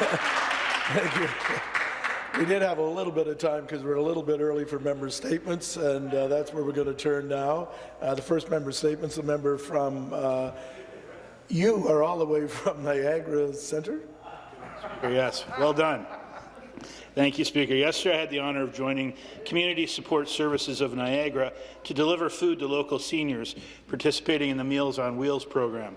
Thank you. We did have a little bit of time because we're a little bit early for member statements, and uh, that's where we're going to turn now. Uh, the first member statements, the member from, uh, you are all the way from Niagara Centre? Yes, well done. Thank you, Speaker. Yesterday, I had the honour of joining Community Support Services of Niagara to deliver food to local seniors participating in the Meals on Wheels program.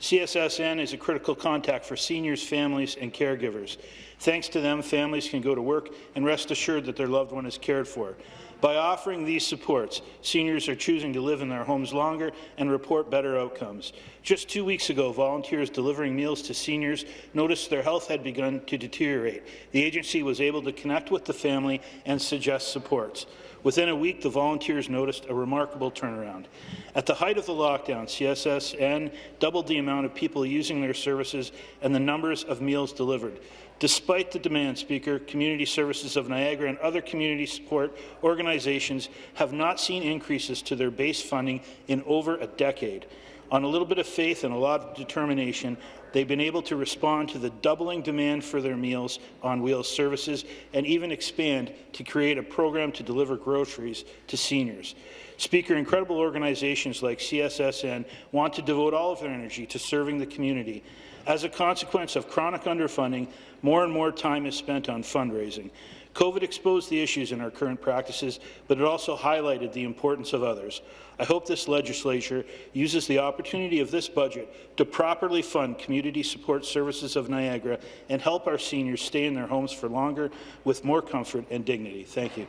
CSSN is a critical contact for seniors, families, and caregivers. Thanks to them, families can go to work and rest assured that their loved one is cared for. By offering these supports, seniors are choosing to live in their homes longer and report better outcomes. Just two weeks ago, volunteers delivering meals to seniors noticed their health had begun to deteriorate. The agency was able to connect with the family and suggest supports. Within a week, the volunteers noticed a remarkable turnaround. At the height of the lockdown, CSSN doubled the amount of people using their services and the numbers of meals delivered. Despite the demand, Speaker, Community Services of Niagara and other community support organizations have not seen increases to their base funding in over a decade. On a little bit of faith and a lot of determination, they've been able to respond to the doubling demand for their Meals on Wheels services and even expand to create a program to deliver groceries to seniors. Speaker, incredible organizations like CSSN want to devote all of their energy to serving the community. As a consequence of chronic underfunding, more and more time is spent on fundraising. COVID exposed the issues in our current practices, but it also highlighted the importance of others. I hope this legislature uses the opportunity of this budget to properly fund community support services of Niagara and help our seniors stay in their homes for longer with more comfort and dignity. Thank you.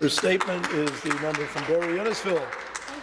Her statement is the member from Barrie Innisfil.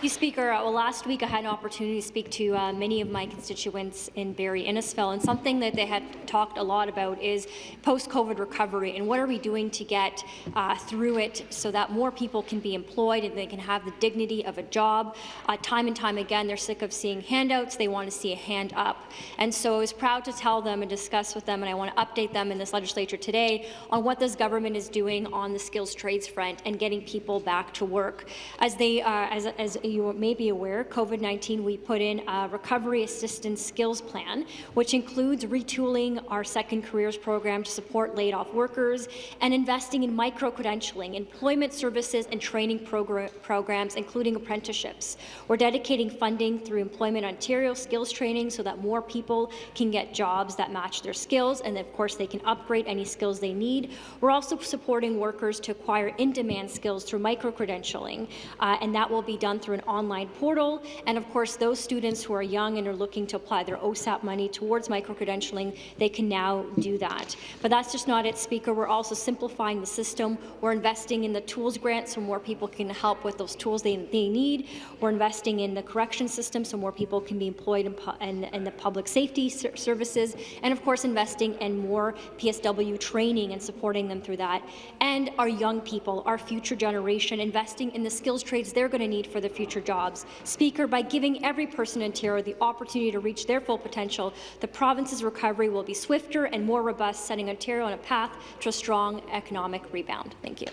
You, Speaker. Uh, well, last week I had an opportunity to speak to uh, many of my constituents in Barrie Innisfil, and something that they had talked a lot about is post-COVID recovery and what are we doing to get uh, through it so that more people can be employed and they can have the dignity of a job. Uh, time and time again, they're sick of seeing handouts. They want to see a hand up. And so I was proud to tell them and discuss with them, and I want to update them in this legislature today on what this government is doing on the skills trades front and getting people back to work. As they, uh, as, as you may be aware, COVID-19, we put in a recovery assistance skills plan, which includes retooling our second careers program to support laid-off workers and investing in micro-credentialing, employment services and training progr programs, including apprenticeships. We're dedicating funding through Employment Ontario skills training so that more people can get jobs that match their skills, and of course they can upgrade any skills they need. We're also supporting workers to acquire in-demand skills through micro-credentialing, uh, and that will be done through an online portal. And of course, those students who are young and are looking to apply their OSAP money towards micro-credentialing, they can now do that. But that's just not it, Speaker. We're also simplifying the system. We're investing in the tools grant so more people can help with those tools they, they need. We're investing in the correction system so more people can be employed in, in, in the public safety ser services. And of course, investing in more PSW training and supporting them through that. And our young people, our future generation, investing in the skills trades they're going to need for the future future jobs. Speaker, by giving every person in Ontario the opportunity to reach their full potential, the province's recovery will be swifter and more robust, setting Ontario on a path to a strong economic rebound. Thank you.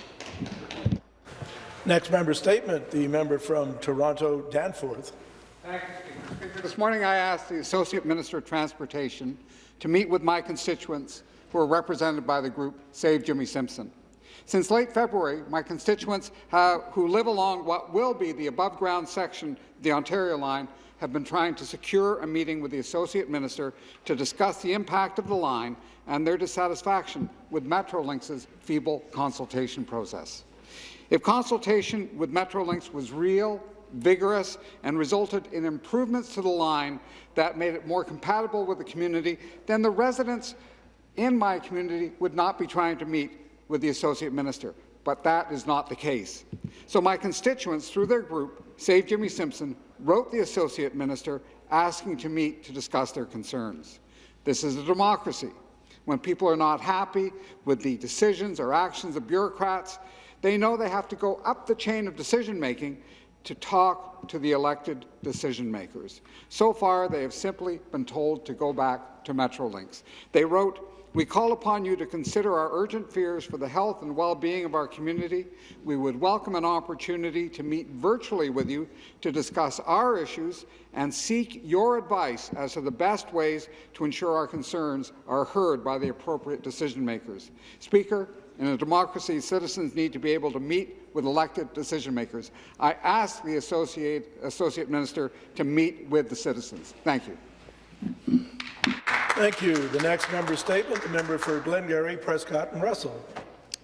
Next member statement, the member from Toronto Danforth. This morning I asked the Associate Minister of Transportation to meet with my constituents who are represented by the group Save Jimmie Simpson. Since late February, my constituents have, who live along what will be the above-ground section of the Ontario line have been trying to secure a meeting with the Associate Minister to discuss the impact of the line and their dissatisfaction with Metrolinx's feeble consultation process. If consultation with Metrolinx was real, vigorous, and resulted in improvements to the line that made it more compatible with the community, then the residents in my community would not be trying to meet with the Associate Minister, but that is not the case. So my constituents, through their group, Save Jimmie Simpson, wrote the Associate Minister asking to meet to discuss their concerns. This is a democracy. When people are not happy with the decisions or actions of bureaucrats, they know they have to go up the chain of decision-making to talk to the elected decision makers. So far, they have simply been told to go back to Metrolinx. They wrote, we call upon you to consider our urgent fears for the health and well-being of our community. We would welcome an opportunity to meet virtually with you to discuss our issues and seek your advice as to the best ways to ensure our concerns are heard by the appropriate decision makers. Speaker, in a democracy, citizens need to be able to meet with elected decision makers. I ask the Associate, Associate Minister to meet with the citizens. Thank you. Thank you. The next member statement, the member for Glengarry, Prescott and Russell.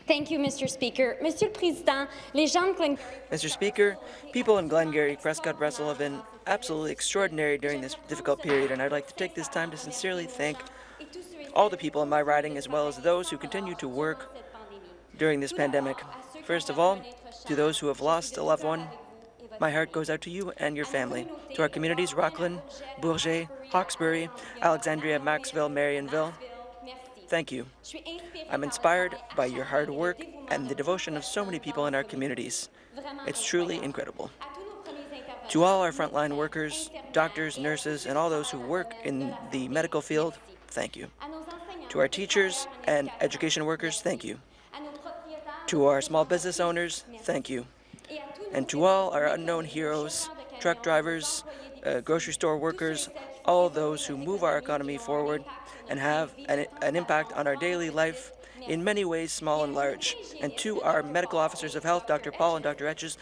Thank you, Mr. Speaker. Monsieur le Président, les gens de Mr. Speaker, people in Glengarry, Prescott, Russell have been absolutely extraordinary during this difficult period, and I'd like to take this time to sincerely thank all the people in my riding as well as those who continue to work during this pandemic. First of all, to those who have lost a loved one, my heart goes out to you and your family. To our communities, Rockland, Bourget, Hawkesbury, Alexandria, Maxville, Marionville, thank you. I'm inspired by your hard work and the devotion of so many people in our communities. It's truly incredible. To all our frontline workers, doctors, nurses, and all those who work in the medical field, thank you. To our teachers and education workers, thank you. To our small business owners, thank you. And to all our unknown heroes, truck drivers, uh, grocery store workers, all those who move our economy forward and have an, an impact on our daily life in many ways, small and large. And to our medical officers of health, Dr. Paul and Dr. Etches,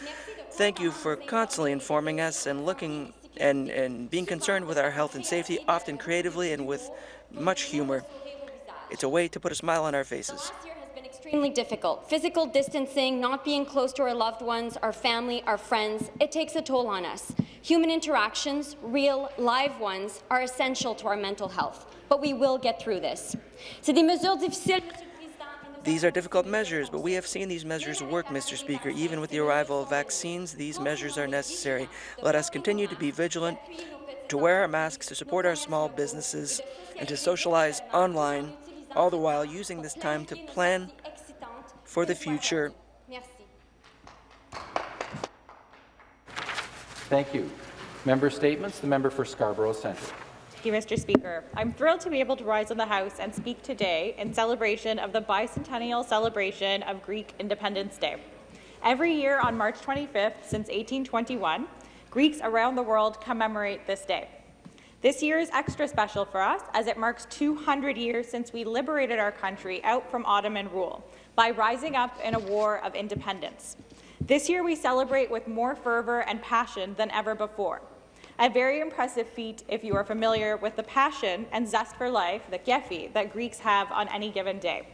thank you for constantly informing us and looking and, and being concerned with our health and safety, often creatively and with much humor. It's a way to put a smile on our faces extremely difficult. Physical distancing, not being close to our loved ones, our family, our friends, it takes a toll on us. Human interactions, real, live ones, are essential to our mental health, but we will get through this. These are difficult measures, but we have seen these measures work, Mr. Speaker. Even with the arrival of vaccines, these measures are necessary. Let us continue to be vigilant, to wear our masks, to support our small businesses, and to socialize online, all the while using this time to plan for the future. Thank you. Member statements. The member for Scarborough Centre. Thank you, Mr. Speaker. I'm thrilled to be able to rise in the House and speak today in celebration of the bicentennial celebration of Greek Independence Day. Every year on March 25th since 1821, Greeks around the world commemorate this day. This year is extra special for us as it marks 200 years since we liberated our country out from Ottoman rule by rising up in a war of independence. This year we celebrate with more fervour and passion than ever before. A very impressive feat if you are familiar with the passion and zest for life, the kefi, that Greeks have on any given day.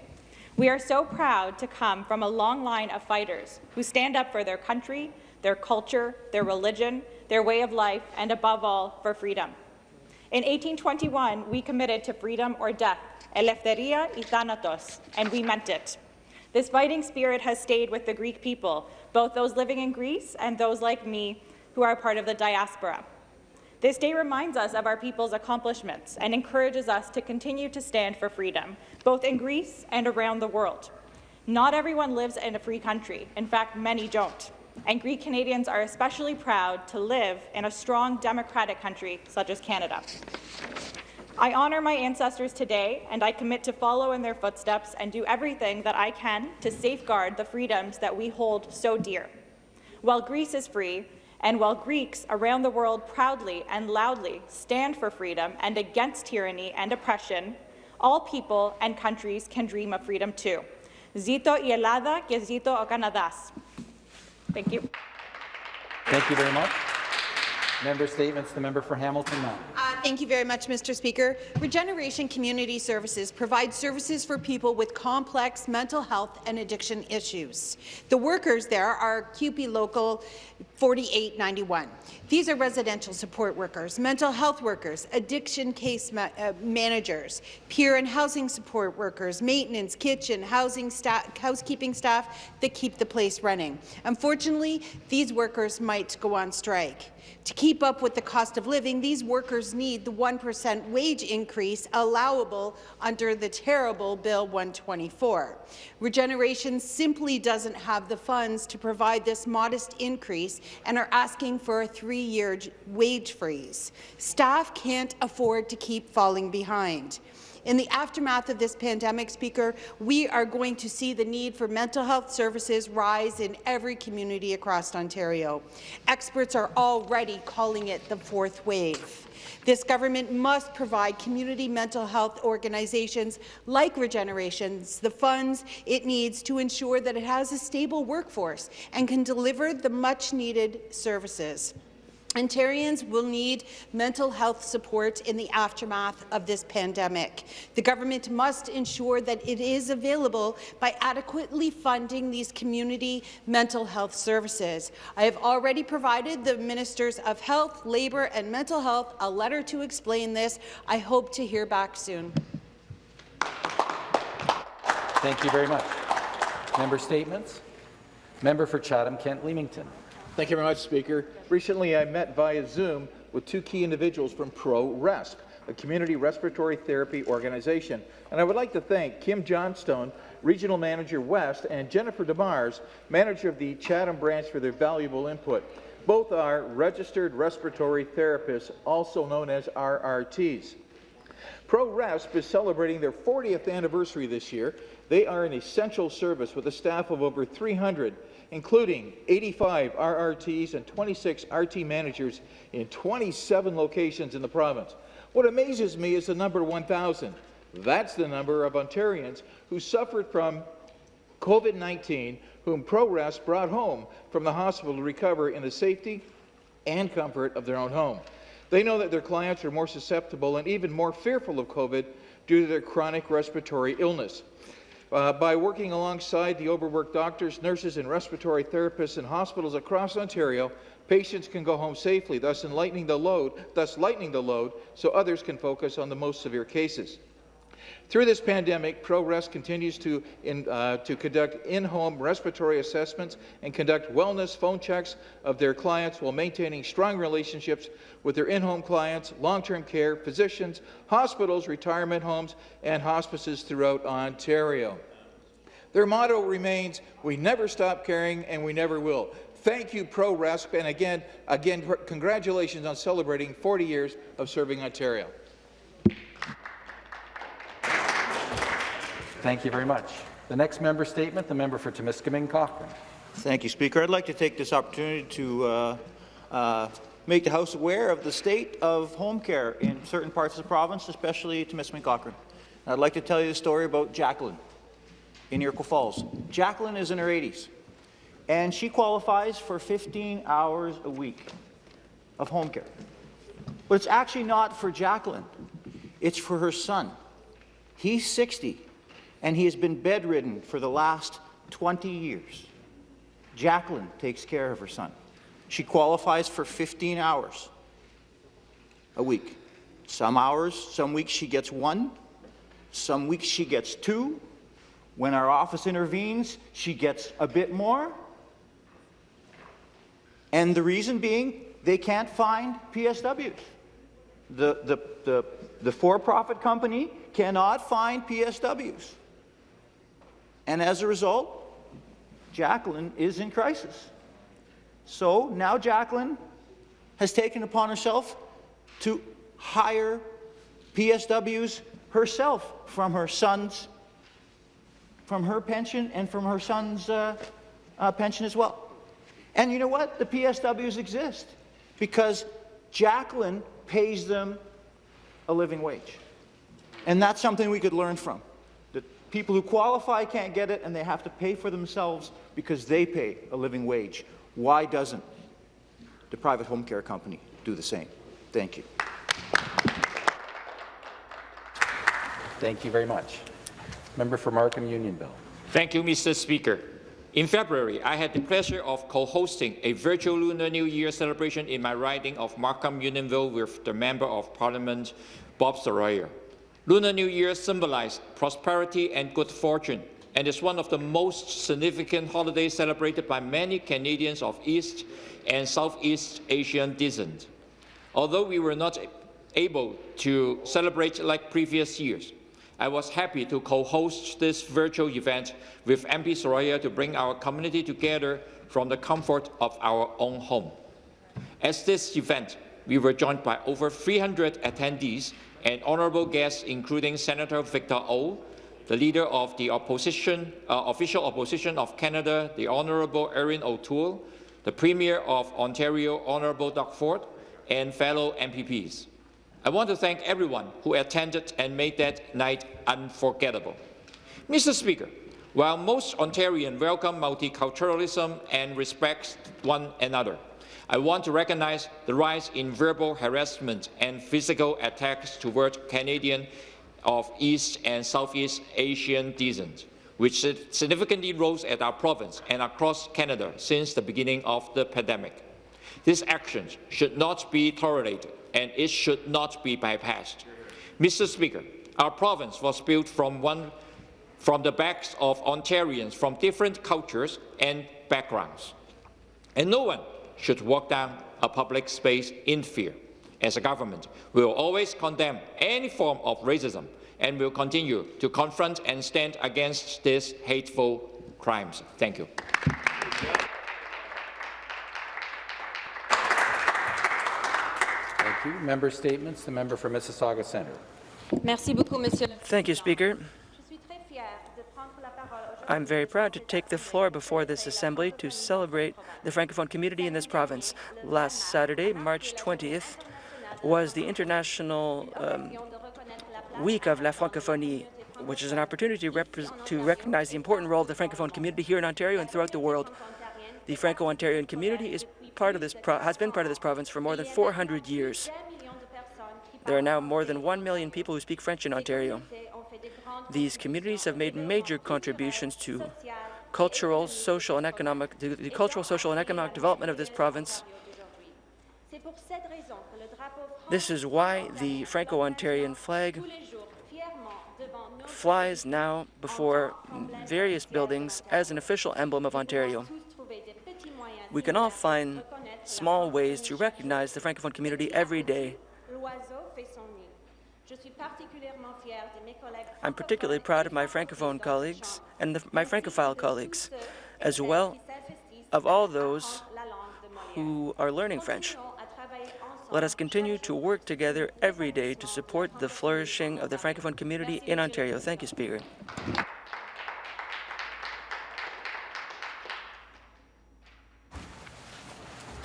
We are so proud to come from a long line of fighters who stand up for their country, their culture, their religion, their way of life, and above all, for freedom. In 1821, we committed to freedom or death, eleftheria y thanatos, and we meant it. This fighting spirit has stayed with the Greek people, both those living in Greece and those like me who are part of the diaspora. This day reminds us of our people's accomplishments and encourages us to continue to stand for freedom, both in Greece and around the world. Not everyone lives in a free country. In fact, many don't. And Greek Canadians are especially proud to live in a strong democratic country such as Canada. I honour my ancestors today, and I commit to follow in their footsteps and do everything that I can to safeguard the freedoms that we hold so dear. While Greece is free, and while Greeks around the world proudly and loudly stand for freedom and against tyranny and oppression, all people and countries can dream of freedom too. Zito y Elada que zito o Canadas. Thank you. Thank you very much. Member statements. The member for Hamilton. Uh, thank you very much, Mr. Speaker. Regeneration Community Services provides services for people with complex mental health and addiction issues. The workers there are CUPE Local 4891. These are residential support workers, mental health workers, addiction case ma uh, managers, peer and housing support workers, maintenance, kitchen, housing staff, housekeeping staff that keep the place running. Unfortunately, these workers might go on strike. To keep up with the cost of living, these workers need the 1% wage increase allowable under the terrible Bill 124. Regeneration simply doesn't have the funds to provide this modest increase and are asking for a three-year wage freeze. Staff can't afford to keep falling behind. In the aftermath of this pandemic, Speaker, we are going to see the need for mental health services rise in every community across Ontario. Experts are already calling it the fourth wave. This government must provide community mental health organizations like Regenerations the funds it needs to ensure that it has a stable workforce and can deliver the much-needed services. Ontarians will need mental health support in the aftermath of this pandemic. The government must ensure that it is available by adequately funding these community mental health services. I have already provided the Ministers of Health, Labour and Mental Health a letter to explain this. I hope to hear back soon. Thank you very much. Member statements. Member for Chatham-Kent Leamington. Thank you very much, Speaker. Recently, I met via Zoom with two key individuals from ProResp, a community respiratory therapy organization. And I would like to thank Kim Johnstone, Regional Manager West, and Jennifer DeMars, Manager of the Chatham branch, for their valuable input. Both are registered respiratory therapists, also known as RRTs. ProResp is celebrating their 40th anniversary this year. They are an essential service with a staff of over 300 including 85 RRTs and 26 RT managers in 27 locations in the province. What amazes me is the number 1,000. That's the number of Ontarians who suffered from COVID-19, whom ProResp brought home from the hospital to recover in the safety and comfort of their own home. They know that their clients are more susceptible and even more fearful of COVID due to their chronic respiratory illness. Uh, by working alongside the overworked doctors, nurses, and respiratory therapists in hospitals across Ontario, patients can go home safely, thus lightening the load, thus lightening the load, so others can focus on the most severe cases. Through this pandemic, ProResp continues to, in, uh, to conduct in-home respiratory assessments and conduct wellness phone checks of their clients while maintaining strong relationships with their in-home clients, long-term care, physicians, hospitals, retirement homes, and hospices throughout Ontario. Their motto remains, we never stop caring and we never will. Thank you, ProResp, and again, again, congratulations on celebrating 40 years of serving Ontario. Thank you very much. The next member statement, the member for Timiskaming Cochrane. Thank you, Speaker. I'd like to take this opportunity to uh, uh, make the House aware of the state of home care in certain parts of the province, especially Timiskaming Cochrane. I'd like to tell you a story about Jacqueline in Iroquois Falls. Jacqueline is in her 80s, and she qualifies for 15 hours a week of home care. But it's actually not for Jacqueline. It's for her son. He's 60, and he has been bedridden for the last 20 years. Jacqueline takes care of her son. She qualifies for 15 hours a week. Some hours, some weeks she gets one, some weeks she gets two. When our office intervenes, she gets a bit more. And the reason being, they can't find PSWs. The, the, the, the for-profit company cannot find PSWs. And as a result, Jacqueline is in crisis. So now Jacqueline has taken upon herself to hire PSWs herself from her son's, from her pension and from her son's uh, uh, pension as well. And you know what? The PSWs exist because Jacqueline pays them a living wage. And that's something we could learn from. That people who qualify can't get it and they have to pay for themselves because they pay a living wage. Why doesn't the private home care company do the same? Thank you. Thank you very much. Member for Markham Unionville. Thank you, Mr. Speaker. In February, I had the pleasure of co-hosting a virtual Lunar New Year celebration in my riding of Markham Unionville with the Member of Parliament, Bob Saroya. Lunar New Year symbolized prosperity and good fortune and is one of the most significant holidays celebrated by many Canadians of East and Southeast Asian descent. Although we were not able to celebrate like previous years, I was happy to co-host this virtual event with MP Saroya to bring our community together from the comfort of our own home. At this event, we were joined by over 300 attendees and honourable guests, including Senator Victor O, the leader of the opposition, uh, official opposition of Canada, the Honourable Erin O'Toole, the Premier of Ontario, Honourable Doug Ford, and fellow MPPs. I want to thank everyone who attended and made that night unforgettable. Mr. Speaker, while most Ontarians welcome multiculturalism and respect one another, I want to recognize the rise in verbal harassment and physical attacks toward Canadians of East and Southeast Asian descent, which significantly rose at our province and across Canada since the beginning of the pandemic. These actions should not be tolerated and it should not be bypassed. Mr. Speaker, our province was built from, one, from the backs of Ontarians from different cultures and backgrounds. And no one should walk down a public space in fear. As a government, we will always condemn any form of racism and will continue to confront and stand against these hateful crimes. Thank you. Thank you. Member statements. The member for Mississauga Centre. Merci beaucoup, Monsieur. Thank you, Speaker. I'm very proud to take the floor before this Assembly to celebrate the Francophone community in this province. Last Saturday, March 20th, was the International um, Week of La Francophonie, which is an opportunity to recognize the important role of the Francophone community here in Ontario and throughout the world. The Franco-Ontarian community is part of this has been part of this province for more than 400 years. There are now more than 1 million people who speak French in Ontario. These communities have made major contributions to cultural, social, and economic the cultural, social, and economic development of this province. This is why the Franco-Ontarian flag flies now before various buildings as an official emblem of Ontario we can all find small ways to recognize the Francophone community every day. I'm particularly proud of my Francophone colleagues and the, my Francophile colleagues, as well of all those who are learning French. Let us continue to work together every day to support the flourishing of the Francophone community in Ontario. Thank you, Speaker.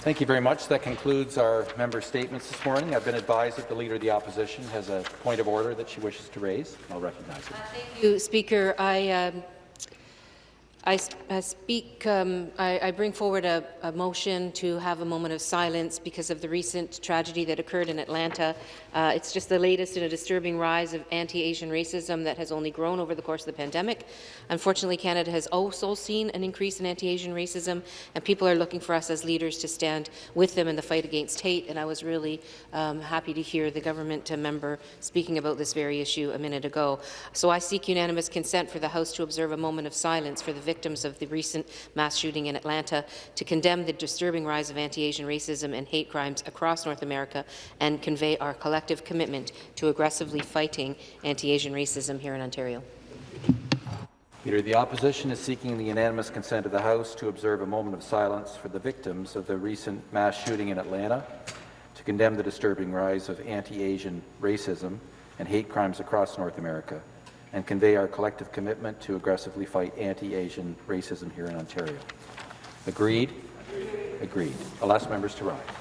Thank you very much. That concludes our member statements this morning. I've been advised that the Leader of the Opposition has a point of order that she wishes to raise. I'll recognize her. Uh, thank you, Speaker. I um, I, I speak, um, I, I, bring forward a, a, motion to have a moment of silence because of the recent tragedy that occurred in Atlanta. Uh, it's just the latest in a disturbing rise of anti-Asian racism that has only grown over the course of the pandemic. Unfortunately, Canada has also seen an increase in anti-Asian racism, and people are looking for us as leaders to stand with them in the fight against hate, and I was really um, happy to hear the government member speaking about this very issue a minute ago. So I seek unanimous consent for the House to observe a moment of silence for the victims of the recent mass shooting in Atlanta, to condemn the disturbing rise of anti-Asian racism and hate crimes across North America, and convey our collective commitment to aggressively fighting anti-Asian racism here in Ontario. Peter, the Opposition is seeking the unanimous consent of the House to observe a moment of silence for the victims of the recent mass shooting in Atlanta, to condemn the disturbing rise of anti-Asian racism and hate crimes across North America, and convey our collective commitment to aggressively fight anti-Asian racism here in Ontario. Agreed? Agreed. I'll ask members to rise.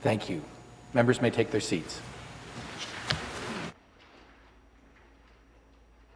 Thank you. Members may take their seats.